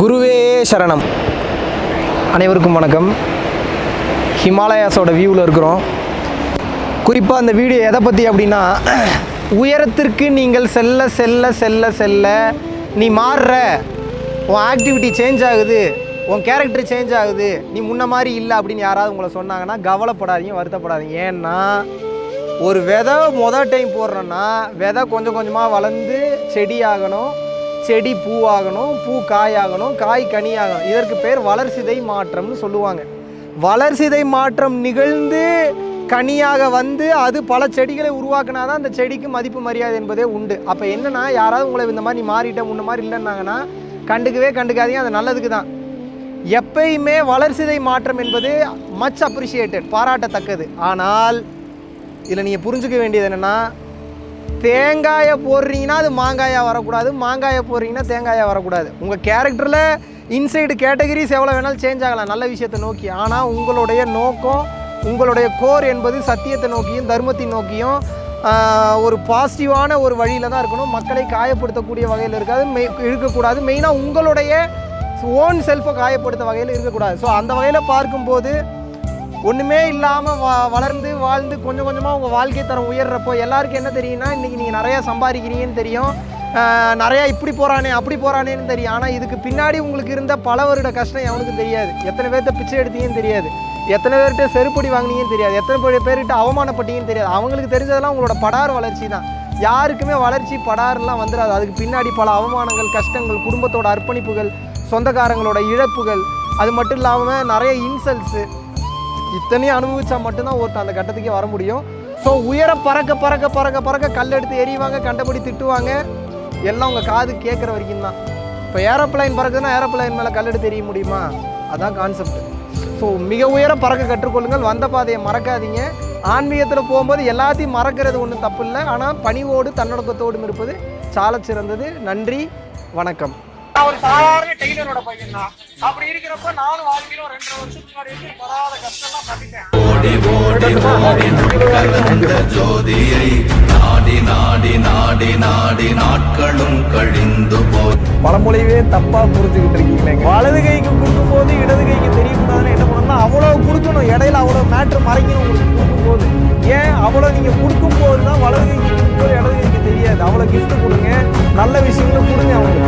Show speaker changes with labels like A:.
A: குருவே சரணம். அனைவருக்கும் வணக்கம். ஹிமாலயாஸோட வியூவில் இருக்கிறோம். குறிப்பாக அந்த வீடியோ எதை பற்றி அப்படின்னா உயரத்திற்கு நீங்கள் செல்ல செல்ல செல்ல செல்ல நீ மாறுற. உன் ஆக்டிவிட்டி சேஞ்ச் ஆகுது. உன் கேரக்டர் சேஞ்ச் ஆகுது. நீ முன்ன மாதிரி இல்லை அப்படின்னு யாராவது உங்களை சொன்னாங்கன்னா கவலைப்படாதீங்க வருத்தப்படாதீங்க. ஏன்னா ஒரு விதை மொதல் டைம் போடுறோன்னா விதை கொஞ்சம் கொஞ்சமாக வளர்ந்து செடி ஆகணும் செடி பூவாகணும் பூ காயாகணும் காய் கனியாகணும். இதற்கு பேர் வளர்சிதை மாற்றம்னு சொல்லுவாங்க. வளர்சிதை மாற்றம் நிகழ்ந்து கனியாக வந்து அது பல செடிகளை உருவாக்கினா தான் அந்த செடிக்கு மதிப்பு மரியாதை என்பதே உண்டு. அப்போ என்னென்னா யாராவது உங்களை இந்த மாதிரி நீ மாறிட்ட முன்ன மாதிரி இல்லைன்னாங்கன்னா கண்டுக்கவே கண்டுக்காதீங்க அது நல்லதுக்கு தான். எப்பயுமே வளர்சிதை மாற்றம் என்பது மச் அப்ரிஷியேட்டட் பாராட்டத்தக்கது. ஆனால் இதில் நீங்கள் புரிஞ்சுக்க வேண்டியது என்னென்னா தேங்காயை போடுறீங்கன்னா அது மாங்காயாக வரக்கூடாது. மாங்காயை போடுறீங்கன்னா தேங்காயாக வரக்கூடாது. உங்கள் கேரக்டரில் இன்சைடு கேட்டகரிஸ் எவ்வளோ வேணாலும் சேஞ்ச் ஆகலாம். நல்ல விஷயத்தை நோக்கி. ஆனால் உங்களுடைய நோக்கம் உங்களுடைய கோர் என்பது சத்தியத்தை நோக்கியும் தர்மத்தை நோக்கியும் ஒரு பாசிட்டிவான ஒரு வழியில் தான் இருக்கணும். மக்களை காயப்படுத்தக்கூடிய வகையில் இருக்காது. மெய் இருக்கக்கூடாது மெயினாக உங்களுடைய ஓன் செல்ஃபை காயப்படுத்த வகையில் இருக்கக்கூடாது. ஸோ அந்த வகையில் பார்க்கும்போது ஒன்றுமே இல்லாமல் வ வளர்ந்து வாழ்ந்து கொஞ்சம் கொஞ்சமாக உங்கள் வாழ்க்கை தரம் உயர்றப்போ எல்லாருக்கும் என்ன தெரியும்னா இன்றைக்கி நீங்கள் நிறையா சம்பாதிக்கிறீங்கன்னு தெரியும். நிறையா இப்படி போகிறானே அப்படி போகிறானேன்னு தெரியும். ஆனால் இதுக்கு பின்னாடி உங்களுக்கு இருந்த பல வருட கஷ்டம் எவனுக்கு தெரியாது. எத்தனை பேர்த்த பிச்சை எடுத்தீங்கன்னு தெரியாது. எத்தனை பேர்கிட்ட செருப்படி வாங்கினீங்கன்னு தெரியாது. எத்தனை பேர்கிட்ட அவமானப்பட்டீங்கன்னு தெரியாது. அவங்களுக்கு தெரிஞ்சதெல்லாம் உங்களோட படார் வளர்ச்சி தான். யாருக்குமே வளர்ச்சி படாரெலாம் வந்துடாது அதுக்கு பின்னாடி பல அவமானங்கள் கஷ்டங்கள் குடும்பத்தோட அர்ப்பணிப்புகள் சொந்தக்காரங்களோட இழப்புகள். அது மட்டும் இல்லாமல் நிறைய இன்சல்ட்ஸு. இத்தனையும் அனுபவிச்சா மட்டும்தான் ஒருத்தன் அந்த கட்டத்துக்கே வர முடியும். ஸோ உயர பறக்க பறக்க பறக்க பறக்க கல் எடுத்து எறிவாங்க கண்டபடி திட்டுவாங்க. எல்லாம் உங்கள் காது கேட்குற வரைக்கும் தான். இப்போ ஏரோப்ளைன் பறக்குதுன்னா ஏரோப்ளைன் மேலே கல் எடுத்து எறிய முடியுமா? அதான் கான்செப்ட் ஸோ மிக உயர பறக்க கற்றுக்கொள்ளுங்கள். வந்த பாதையை மறக்காதீங்க. ஆன்மீகத்தில் போகும்போது எல்லாத்தையும் மறக்கிறது ஒன்றும் தப்பு இல்லை. ஆனால் பணிவோடு தன்னடக்கத்தோடும் இருப்பது சால சிறந்தது நன்றி. வணக்கம்.
B: நான் ஒரு சாதாரண டெய்லரோட பையன் தான். அப்படி இருக்கிறப்ப நானும் வாழ்க்கையில ஒரு ரெண்டரை வருஷத்துக்கு முன்னாடி வரைக்கும் படாத கஷ்டம்லாம் பட்டுட்டேன்
C: ஓடி ஓடி ஓடி கலந்த ஜோதியை நாடி நாடி நாடி நாடி நாட்களும் கழிந்து போய்
A: பழமொழியவே தப்பாக புரிஞ்சுக்கிட்டு இருக்கீங்களே. வலது கைக்கு கொடுக்கும்போது இடது கைக்கு தெரியக்கூடாதுன்னு என்ன பண்ணணும்னா அவ்வளோ கொடுக்கணும். இடையில அவ்வளோ மேட்ரு மறைக்கணும் உங்களுக்கு கொடுக்கும்போது. ஏன் அவ்வளோ நீங்கள் கொடுக்கும்போது தான் வலது கைக்கு கொடுக்கும்போது இடது கைக்கு தெரியாது. அவ்வளோ gift கொடுங்க. நல்ல விஷயங்களை கொடுங்க அவங்களுக்கு.